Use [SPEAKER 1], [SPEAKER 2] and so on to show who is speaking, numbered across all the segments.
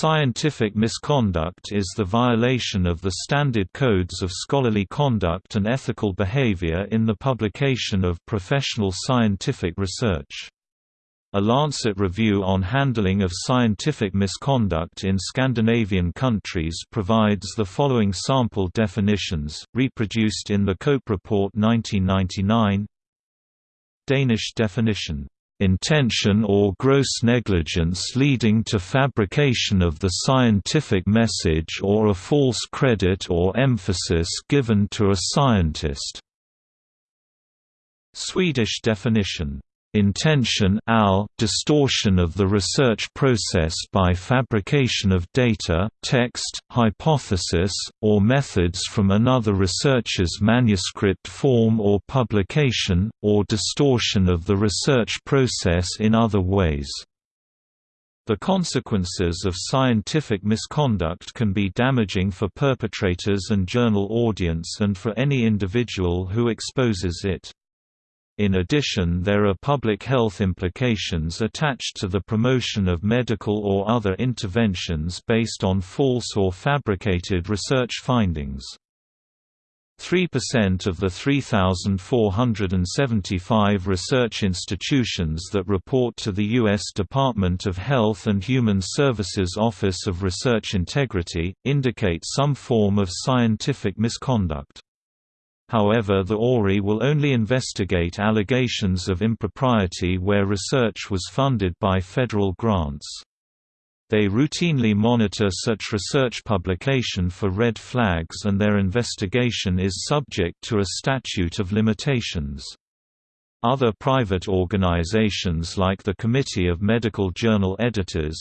[SPEAKER 1] Scientific misconduct is the violation of the standard codes of scholarly conduct and ethical behavior in the publication of professional scientific research. A Lancet review on handling of scientific misconduct in Scandinavian countries provides the following sample definitions, reproduced in the Cope Report 1999 Danish definition intention or gross negligence leading to fabrication of the scientific message or a false credit or emphasis given to a scientist. Swedish definition Intention al, distortion of the research process by fabrication of data, text, hypothesis, or methods from another researcher's manuscript form or publication, or distortion of the research process in other ways. The consequences of scientific misconduct can be damaging for perpetrators and journal audience and for any individual who exposes it. In addition there are public health implications attached to the promotion of medical or other interventions based on false or fabricated research findings. 3% of the 3,475 research institutions that report to the U.S. Department of Health and Human Services Office of Research Integrity, indicate some form of scientific misconduct. However the ORI will only investigate allegations of impropriety where research was funded by federal grants. They routinely monitor such research publication for red flags and their investigation is subject to a statute of limitations. Other private organizations like the Committee of Medical Journal Editors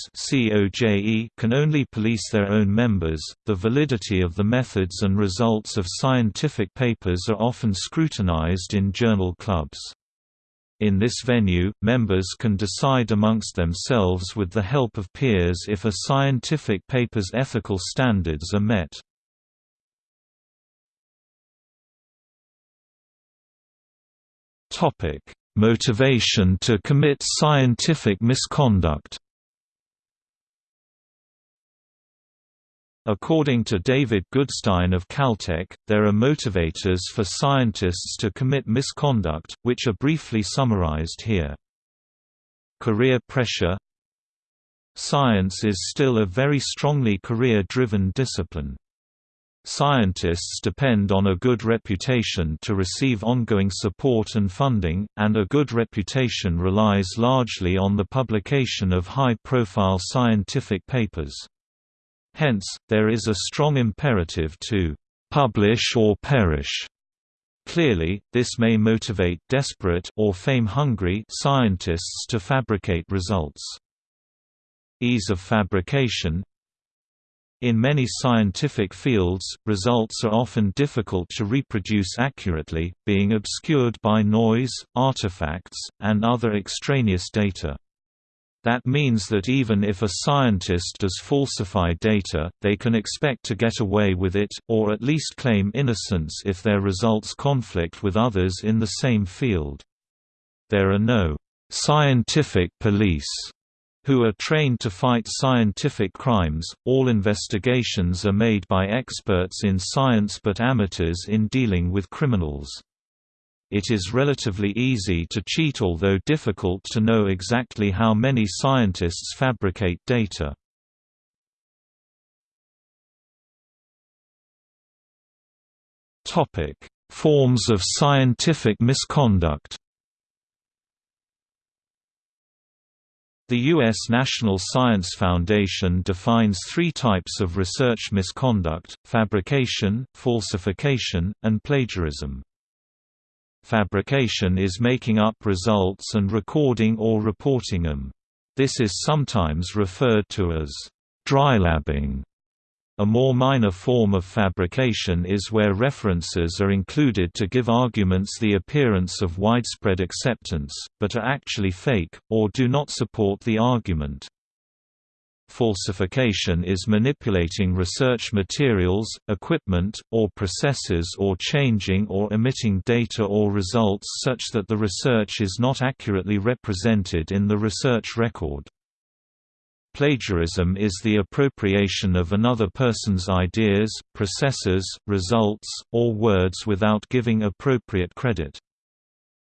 [SPEAKER 1] can only police their own members. The validity of the methods and results of scientific papers are often scrutinized in journal clubs. In this venue, members can decide amongst themselves with the help of peers if a scientific paper's ethical standards are met. Topic: Motivation to commit scientific misconduct. According to David Goodstein of Caltech, there are motivators for scientists to commit misconduct, which are briefly summarized here. Career pressure Science is still a very strongly career-driven discipline. Scientists depend on a good reputation to receive ongoing support and funding, and a good reputation relies largely on the publication of high-profile scientific papers. Hence, there is a strong imperative to «publish or perish». Clearly, this may motivate desperate or fame-hungry scientists to fabricate results. Ease of fabrication in many scientific fields, results are often difficult to reproduce accurately, being obscured by noise, artifacts, and other extraneous data. That means that even if a scientist does falsify data, they can expect to get away with it, or at least claim innocence if their results conflict with others in the same field. There are no scientific police who are trained to fight scientific crimes. All investigations are made by experts in science but amateurs in dealing with criminals. It is relatively easy to cheat although difficult to know exactly how many scientists fabricate data. Topic: Forms of scientific misconduct The U.S. National Science Foundation defines three types of research misconduct, fabrication, falsification, and plagiarism. Fabrication is making up results and recording or reporting them. This is sometimes referred to as drylabbing. A more minor form of fabrication is where references are included to give arguments the appearance of widespread acceptance, but are actually fake, or do not support the argument. Falsification is manipulating research materials, equipment, or processes or changing or omitting data or results such that the research is not accurately represented in the research record. Plagiarism is the appropriation of another person's ideas, processes, results, or words without giving appropriate credit.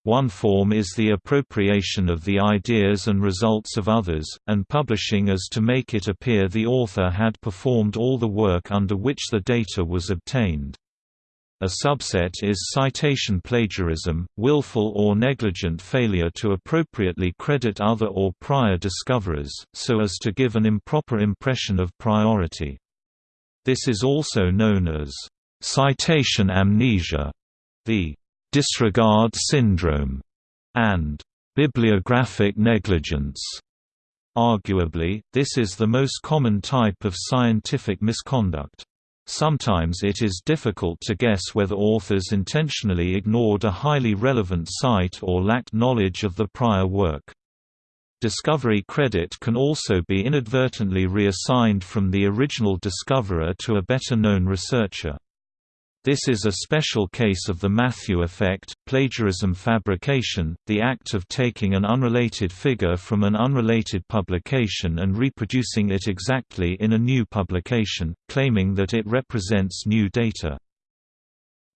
[SPEAKER 1] One form is the appropriation of the ideas and results of others, and publishing as to make it appear the author had performed all the work under which the data was obtained. A subset is citation plagiarism, willful or negligent failure to appropriately credit other or prior discoverers, so as to give an improper impression of priority. This is also known as citation amnesia, the disregard syndrome, and bibliographic negligence. Arguably, this is the most common type of scientific misconduct. Sometimes it is difficult to guess whether authors intentionally ignored a highly relevant cite or lacked knowledge of the prior work. Discovery credit can also be inadvertently reassigned from the original discoverer to a better-known researcher. This is a special case of the Matthew effect, plagiarism fabrication, the act of taking an unrelated figure from an unrelated publication and reproducing it exactly in a new publication, claiming that it represents new data.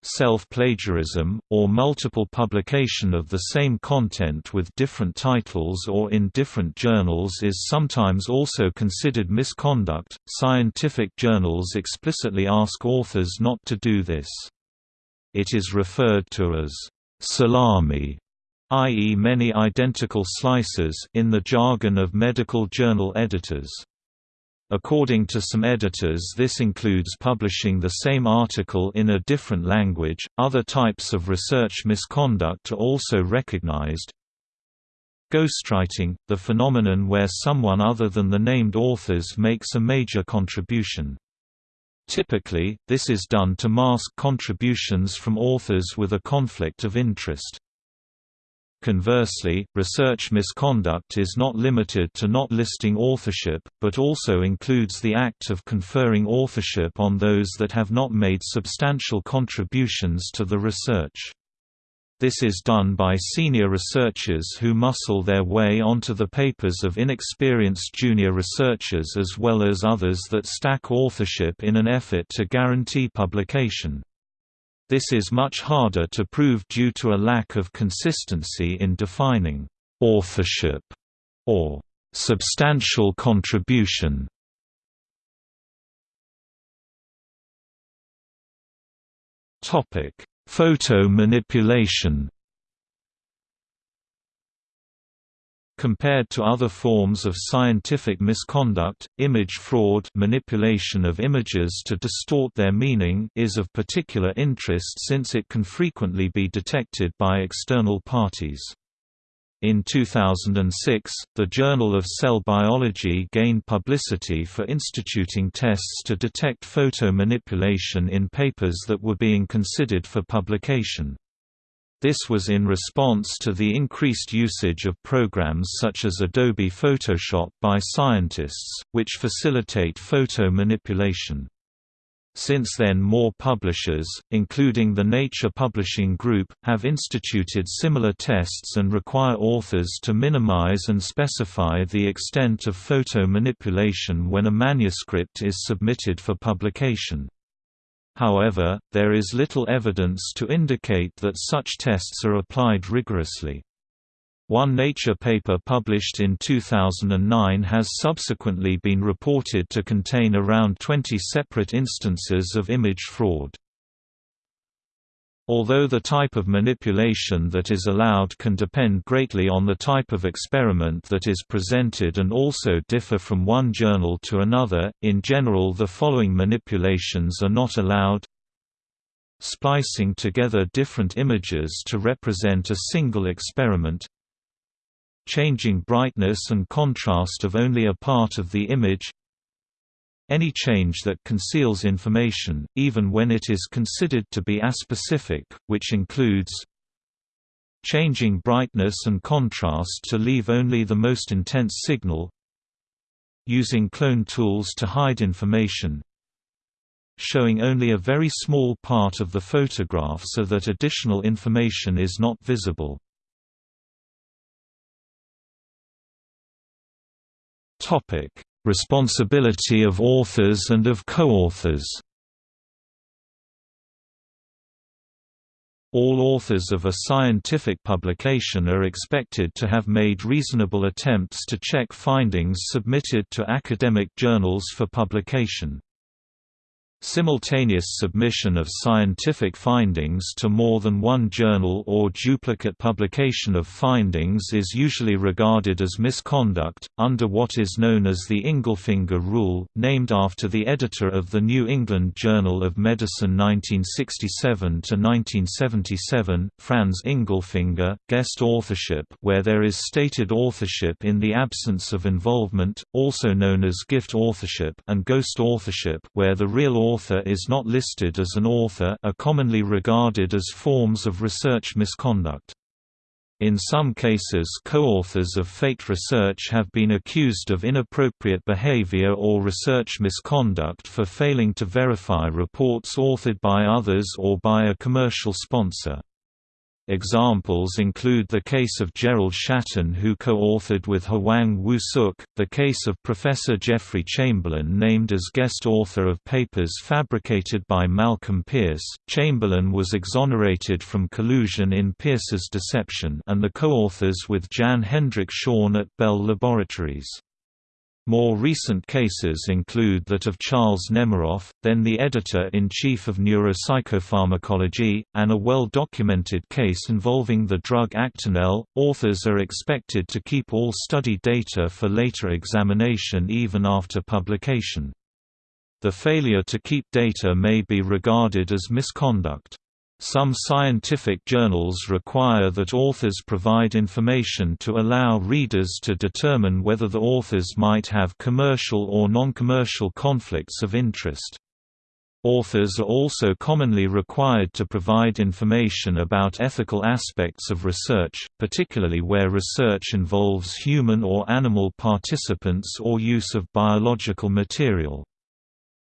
[SPEAKER 1] Self-plagiarism, or multiple publication of the same content with different titles or in different journals is sometimes also considered misconduct. Scientific journals explicitly ask authors not to do this. It is referred to as salami, i.e. many identical slices in the jargon of medical journal editors. According to some editors, this includes publishing the same article in a different language. Other types of research misconduct are also recognized. Ghostwriting, the phenomenon where someone other than the named authors makes a major contribution. Typically, this is done to mask contributions from authors with a conflict of interest. Conversely, research misconduct is not limited to not listing authorship, but also includes the act of conferring authorship on those that have not made substantial contributions to the research. This is done by senior researchers who muscle their way onto the papers of inexperienced junior researchers as well as others that stack authorship in an effort to guarantee publication. This is much harder to prove due to a lack of consistency in defining authorship or substantial contribution. Topic: Photo manipulation. Compared to other forms of scientific misconduct, image fraud manipulation of images to distort their meaning is of particular interest since it can frequently be detected by external parties. In 2006, the Journal of Cell Biology gained publicity for instituting tests to detect photo manipulation in papers that were being considered for publication. This was in response to the increased usage of programs such as Adobe Photoshop by scientists, which facilitate photo manipulation. Since then more publishers, including the Nature Publishing Group, have instituted similar tests and require authors to minimize and specify the extent of photo manipulation when a manuscript is submitted for publication. However, there is little evidence to indicate that such tests are applied rigorously. One Nature paper published in 2009 has subsequently been reported to contain around 20 separate instances of image fraud. Although the type of manipulation that is allowed can depend greatly on the type of experiment that is presented and also differ from one journal to another, in general the following manipulations are not allowed. Splicing together different images to represent a single experiment. Changing brightness and contrast of only a part of the image any change that conceals information, even when it is considered to be aspecific, which includes changing brightness and contrast to leave only the most intense signal using clone tools to hide information showing only a very small part of the photograph so that additional information is not visible. Responsibility of authors and of co-authors All authors of a scientific publication are expected to have made reasonable attempts to check findings submitted to academic journals for publication. Simultaneous submission of scientific findings to more than one journal or duplicate publication of findings is usually regarded as misconduct, under what is known as the Ingelfinger Rule, named after the editor of the New England Journal of Medicine 1967–1977, Franz Ingelfinger, guest authorship where there is stated authorship in the absence of involvement, also known as gift authorship and ghost authorship where the real author author is not listed as an author are commonly regarded as forms of research misconduct. In some cases co-authors of faked research have been accused of inappropriate behavior or research misconduct for failing to verify reports authored by others or by a commercial sponsor. Examples include the case of Gerald Schatten who co-authored with Hwang Woo-suk, the case of Professor Jeffrey Chamberlain named as guest author of papers fabricated by Malcolm Pearce. Chamberlain was exonerated from collusion in Pearce's deception and the co-authors with Jan Hendrik Schön at Bell Laboratories. More recent cases include that of Charles Nemeroff, then the editor-in-chief of Neuropsychopharmacology, and a well-documented case involving the drug Actonel. Authors are expected to keep all study data for later examination even after publication. The failure to keep data may be regarded as misconduct. Some scientific journals require that authors provide information to allow readers to determine whether the authors might have commercial or non-commercial conflicts of interest. Authors are also commonly required to provide information about ethical aspects of research, particularly where research involves human or animal participants or use of biological material.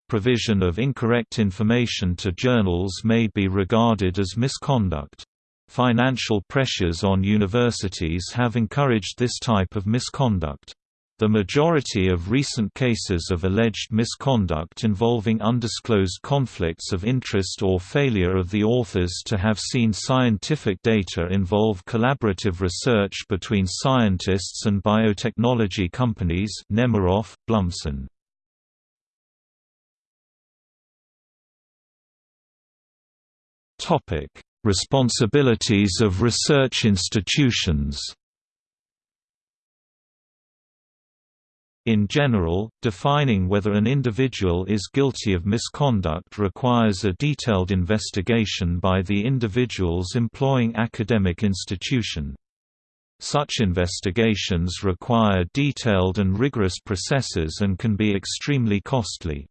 [SPEAKER 1] Provision of incorrect information to journals may be regarded as misconduct. Financial pressures on universities have encouraged this type of misconduct. The majority of recent cases of alleged misconduct involving undisclosed conflicts of interest or failure of the authors to have seen scientific data involve collaborative research between scientists and biotechnology companies Nemeroff, Blumsohn. Responsibilities of research institutions. In general, defining whether an individual is guilty of misconduct requires a detailed investigation by the individual's employing academic institution. Such investigations require detailed and rigorous processes and can be extremely costly.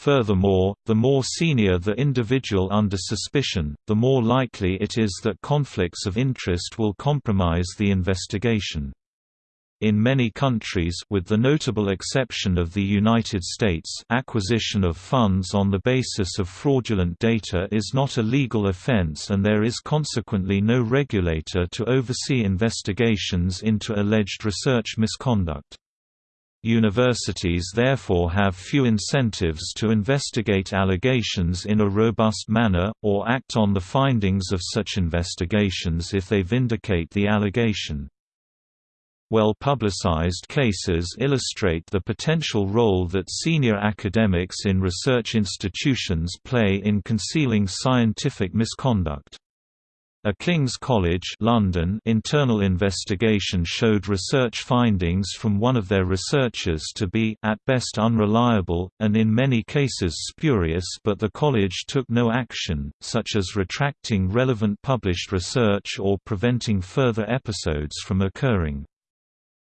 [SPEAKER 1] Furthermore, the more senior the individual under suspicion, the more likely it is that conflicts of interest will compromise the investigation. In many countries with the notable exception of the United States acquisition of funds on the basis of fraudulent data is not a legal offense and there is consequently no regulator to oversee investigations into alleged research misconduct. Universities therefore have few incentives to investigate allegations in a robust manner, or act on the findings of such investigations if they vindicate the allegation. Well-publicized cases illustrate the potential role that senior academics in research institutions play in concealing scientific misconduct. A King's College London internal investigation showed research findings from one of their researchers to be at best unreliable, and in many cases spurious but the college took no action, such as retracting relevant published research or preventing further episodes from occurring.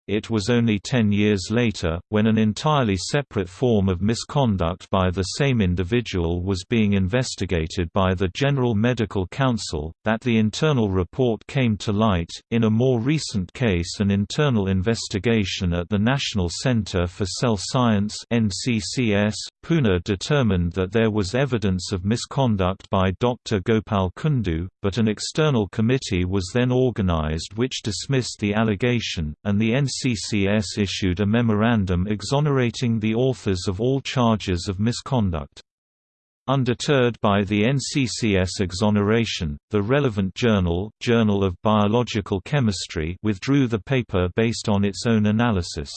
[SPEAKER 1] It was only ten years later, when an entirely separate form of misconduct by the same individual was being investigated by the General Medical Council, that the internal report came to light. In a more recent case, an internal investigation at the National Centre for Cell Science (NCCS), Pune determined that there was evidence of misconduct by Dr. Gopal Kundu, but an external committee was then organised which dismissed the allegation, and the NCCS NCCS issued a memorandum exonerating the authors of all charges of misconduct. Undeterred by the NCCS exoneration, the relevant journal, Journal of Biological Chemistry withdrew the paper based on its own analysis.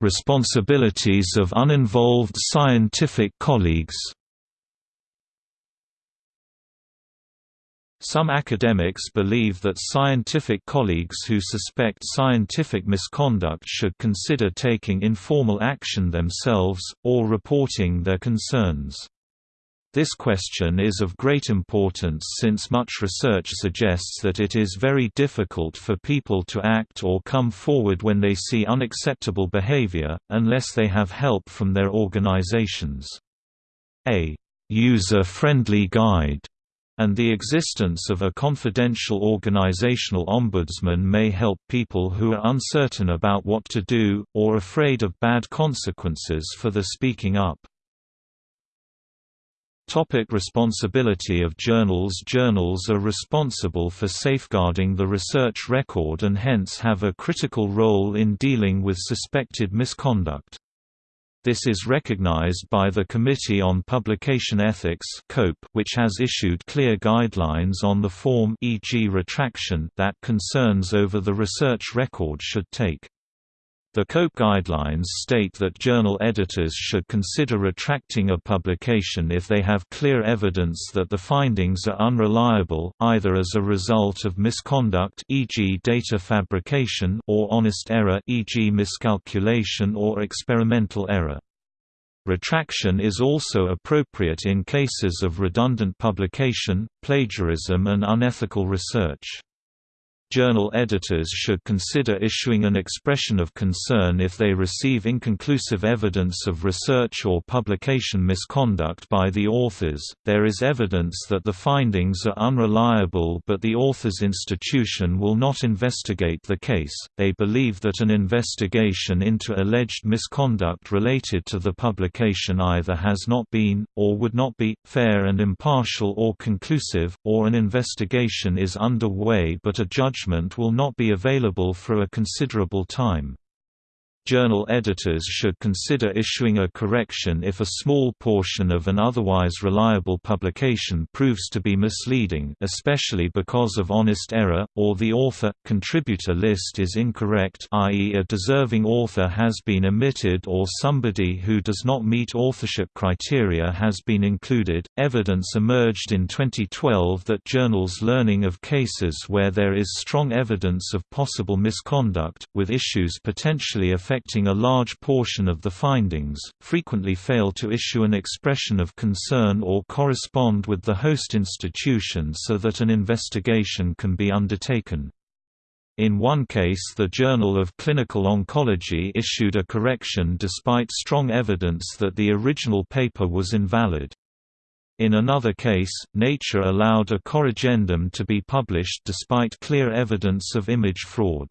[SPEAKER 1] Responsibilities of uninvolved scientific colleagues Some academics believe that scientific colleagues who suspect scientific misconduct should consider taking informal action themselves, or reporting their concerns. This question is of great importance since much research suggests that it is very difficult for people to act or come forward when they see unacceptable behavior, unless they have help from their organizations. A user-friendly guide and the existence of a confidential organizational ombudsman may help people who are uncertain about what to do, or afraid of bad consequences for the speaking up. Topic responsibility of journals Journals are responsible for safeguarding the research record and hence have a critical role in dealing with suspected misconduct. This is recognized by the Committee on Publication Ethics which has issued clear guidelines on the form e.g. retraction that concerns over the research record should take. The COPE guidelines state that journal editors should consider retracting a publication if they have clear evidence that the findings are unreliable, either as a result of misconduct e.g. data fabrication or honest error e.g. miscalculation or experimental error. Retraction is also appropriate in cases of redundant publication, plagiarism and unethical research. Journal editors should consider issuing an expression of concern if they receive inconclusive evidence of research or publication misconduct by the authors. There is evidence that the findings are unreliable, but the author's institution will not investigate the case. They believe that an investigation into alleged misconduct related to the publication either has not been, or would not be, fair and impartial or conclusive, or an investigation is underway but a judge will not be available for a considerable time. Journal editors should consider issuing a correction if a small portion of an otherwise reliable publication proves to be misleading especially because of honest error, or the author-contributor list is incorrect i.e. a deserving author has been omitted or somebody who does not meet authorship criteria has been included. Evidence emerged in 2012 that journals learning of cases where there is strong evidence of possible misconduct, with issues potentially affecting affecting a large portion of the findings, frequently fail to issue an expression of concern or correspond with the host institution so that an investigation can be undertaken. In one case the Journal of Clinical Oncology issued a correction despite strong evidence that the original paper was invalid. In another case, Nature allowed a corrigendum to be published despite clear evidence of image fraud.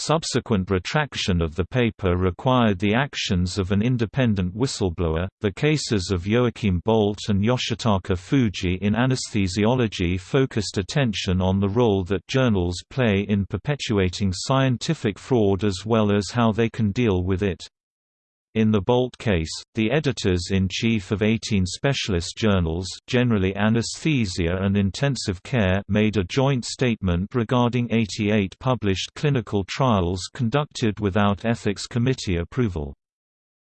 [SPEAKER 1] Subsequent retraction of the paper required the actions of an independent whistleblower. The cases of Joachim Boldt and Yoshitaka Fujii in anesthesiology focused attention on the role that journals play in perpetuating scientific fraud as well as how they can deal with it. In the Boldt case, the editors-in-chief of 18 specialist journals generally anesthesia and intensive care made a joint statement regarding 88 published clinical trials conducted without ethics committee approval.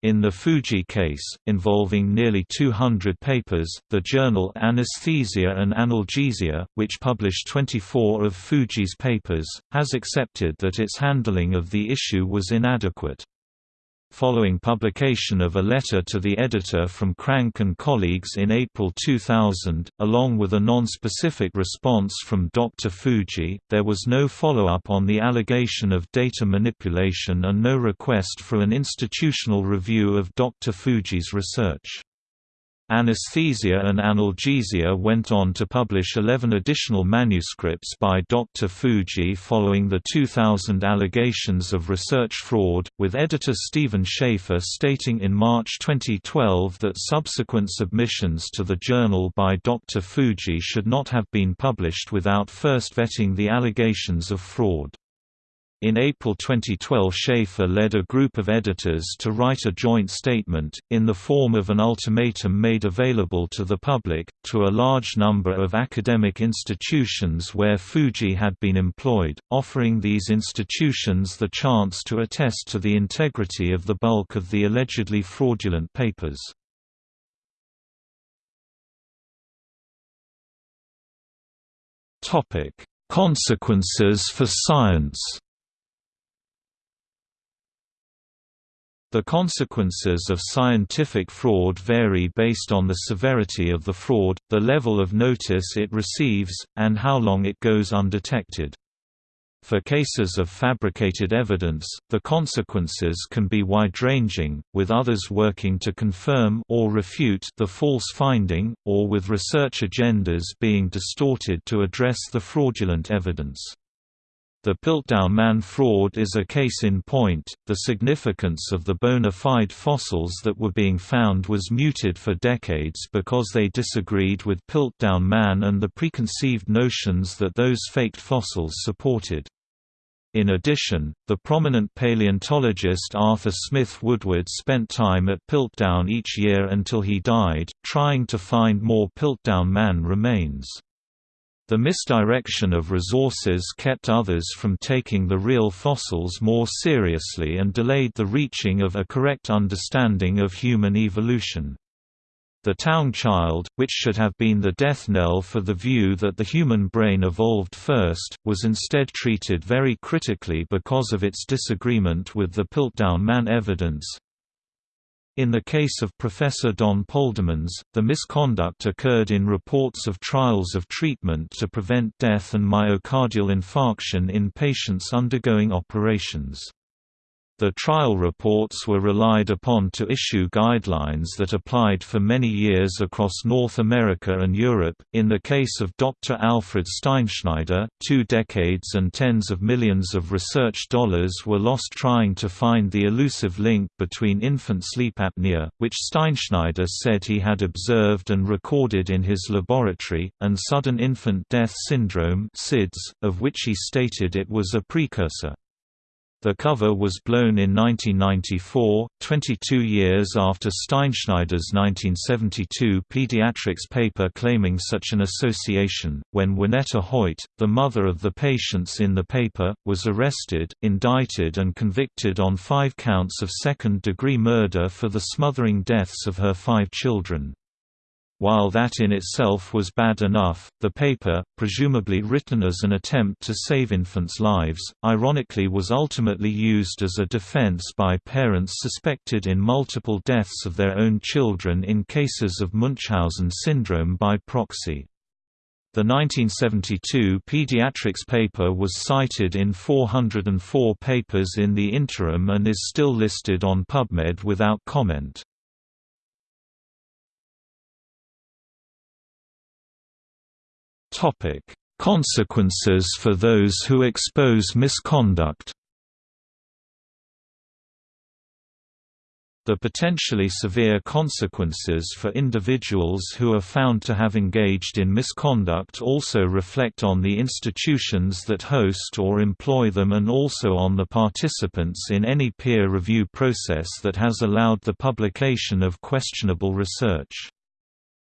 [SPEAKER 1] In the Fujii case, involving nearly 200 papers, the journal Anesthesia and Analgesia, which published 24 of Fujii's papers, has accepted that its handling of the issue was inadequate. Following publication of a letter to the editor from Kranke and colleagues in April 2000, along with a non-specific response from Dr. Fujii. there was no follow-up on the allegation of data manipulation and no request for an institutional review of Dr. Fujii's research. Anesthesia and Analgesia went on to publish 11 additional manuscripts by Dr. Fujii following the 2000 allegations of research fraud, with editor Steven Shafer stating in March 2012 that subsequent submissions to the journal by Dr. Fujii should not have been published without first vetting the allegations of fraud. In April 2012 Shafer led a group of editors to write a joint statement, in the form of an ultimatum made available to the public, to a large number of academic institutions where Fujii had been employed, offering these institutions the chance to attest to the integrity of the bulk of the allegedly fraudulent papers. Consequences for science The consequences of scientific fraud vary based on the severity of the fraud, the level of notice it receives, and how long it goes undetected. For cases of fabricated evidence, the consequences can be wide-ranging, with others working to confirm or refute the false finding, or with research agendas being distorted to address the fraudulent evidence. The Piltdown Man fraud is a case in point. The significance of the bona fide fossils that were being found was muted for decades because they disagreed with Piltdown Man and the preconceived notions that those faked fossils supported. In addition, the prominent paleontologist Arthur Smith Woodward spent time at Piltdown each year until he died, trying to find more Piltdown Man remains. The misdirection of resources kept others from taking the real fossils more seriously and delayed the reaching of a correct understanding of human evolution. The Taung Child, which should have been the death knell for the view that the human brain evolved first, was instead treated very critically because of its disagreement with the Piltdown Man evidence. In the case of Professor Don Poldermans, the misconduct occurred in reports of trials of treatment to prevent death and myocardial infarction in patients undergoing operations. The trial reports were relied upon to issue guidelines that applied for many years across North America and Europe. In the case of Dr. Alfred Steinschneider, two decades and tens of millions of research dollars were lost trying to find the elusive link between infant sleep apnea, which Steinschneider said he had observed and recorded in his laboratory, and sudden infant death syndrome, SIDS, of which he stated it was a precursor. The cover was blown in 1994, 22 years after Steinschneider's 1972 pediatrics paper claiming such an association, when Waneta Hoyt, the mother of the patients in the paper, was arrested, indicted and convicted on five counts of second-degree murder for the smothering deaths of her five children. While that in itself was bad enough, the paper, presumably written as an attempt to save infants' lives, ironically was ultimately used as a defense by parents suspected in multiple deaths of their own children in cases of Munchausen syndrome by proxy. The 1972 pediatrics paper was cited in 404 papers in the interim and is still listed on PubMed without comment. Topic: Consequences for those who expose misconduct. The potentially severe consequences for individuals who are found to have engaged in misconduct also reflect on the institutions that host or employ them and also on the participants in any peer review process that has allowed the publication of questionable research.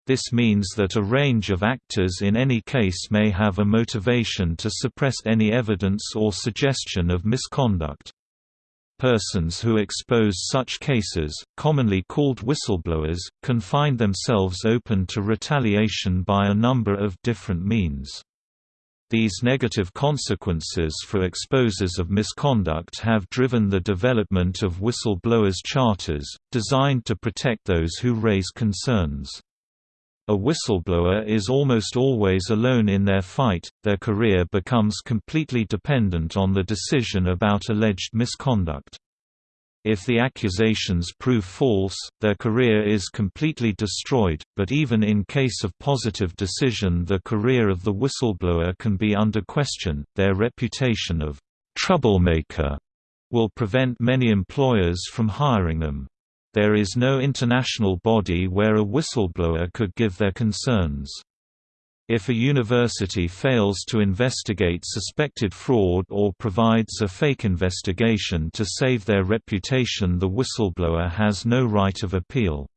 [SPEAKER 1] This means that a range of actors in any case may have a motivation to suppress any evidence or suggestion of misconduct. Persons who expose such cases, commonly called whistleblowers, can find themselves open to retaliation by a number of different means. These negative consequences for exposers of misconduct have driven the development of whistleblowers' charters, designed to protect those who raise concerns. A whistleblower is almost always alone in their fight, their career becomes completely dependent on the decision about alleged misconduct. If the accusations prove false, their career is completely destroyed, but even in case of positive decision the career of the whistleblower can be under question. Their reputation of troublemaker will prevent many employers from hiring them. There is no international body where a whistleblower could give their concerns. If a university fails to investigate suspected fraud or provides a fake investigation to save their reputation the whistleblower has no right of appeal.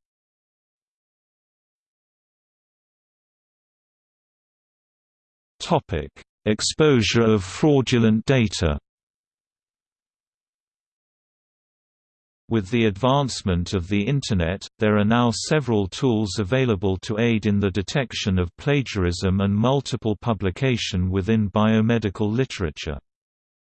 [SPEAKER 1] Exposure of fraudulent data With the advancement of the Internet, there are now several tools available to aid in the detection of plagiarism and multiple publication within biomedical literature.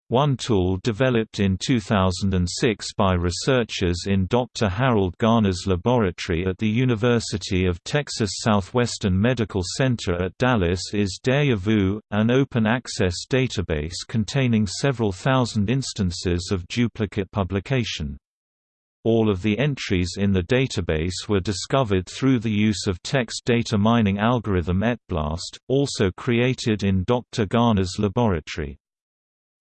[SPEAKER 1] One tool developed in 2006 by researchers in Dr. Harold Garner's laboratory at the University of Texas Southwestern Medical Center at Dallas is Deja an open-access database containing several thousand instances of duplicate publication. All of the entries in the database were discovered through the use of text data mining algorithm ETBLAST, also created in Dr. Garner's laboratory.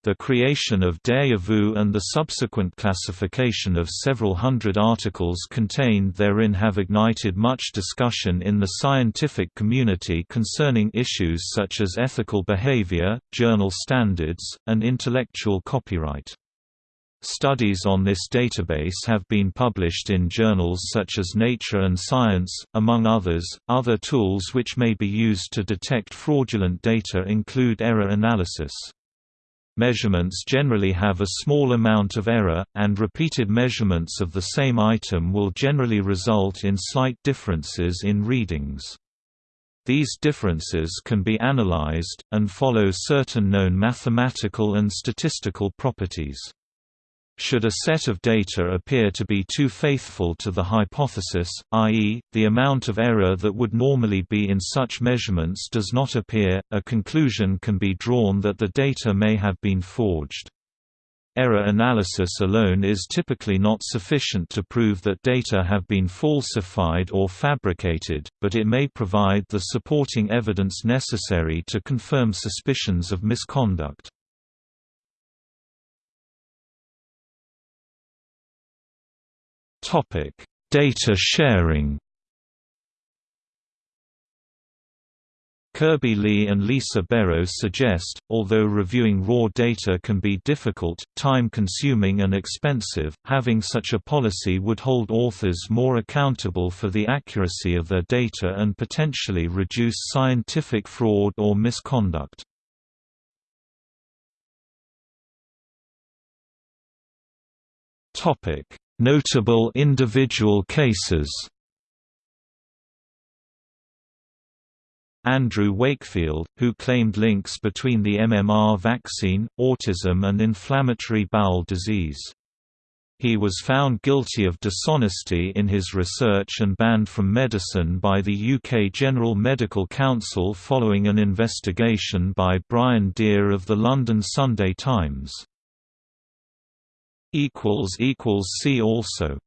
[SPEAKER 1] The creation of Deja Vu and the subsequent classification of several hundred articles contained therein have ignited much discussion in the scientific community concerning issues such as ethical behavior, journal standards, and intellectual copyright. Studies on this database have been published in journals such as Nature and Science, among others. Other tools which may be used to detect fraudulent data include error analysis. Measurements generally have a small amount of error, and repeated measurements of the same item will generally result in slight differences in readings. These differences can be analyzed, and follow certain known mathematical and statistical properties. Should a set of data appear to be too faithful to the hypothesis, i.e., the amount of error that would normally be in such measurements does not appear, a conclusion can be drawn that the data may have been forged. Error analysis alone is typically not sufficient to prove that data have been falsified or fabricated, but it may provide the supporting evidence necessary to confirm suspicions of misconduct. Topic: Data sharing. Kirby Lee and Lisa Bero suggest, although reviewing raw data can be difficult, time-consuming and expensive, having such a policy would hold authors more accountable for the accuracy of their data and potentially reduce scientific fraud or misconduct. Notable individual cases Andrew Wakefield, who claimed links between the MMR vaccine, autism and inflammatory bowel disease. He was found guilty of dishonesty in his research and banned from medicine by the UK General Medical Council following an investigation by Brian Deer of the London Sunday Times. See also